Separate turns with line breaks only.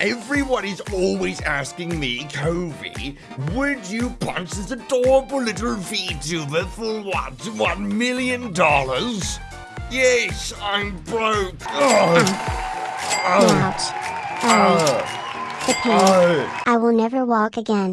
Everyone is always asking me, Kobe, would you punch this adorable little VTuber for what, one million dollars? Yes, I'm broke. Ugh.
Ouch. Oh, the oh. Oh. pain. I will never walk again.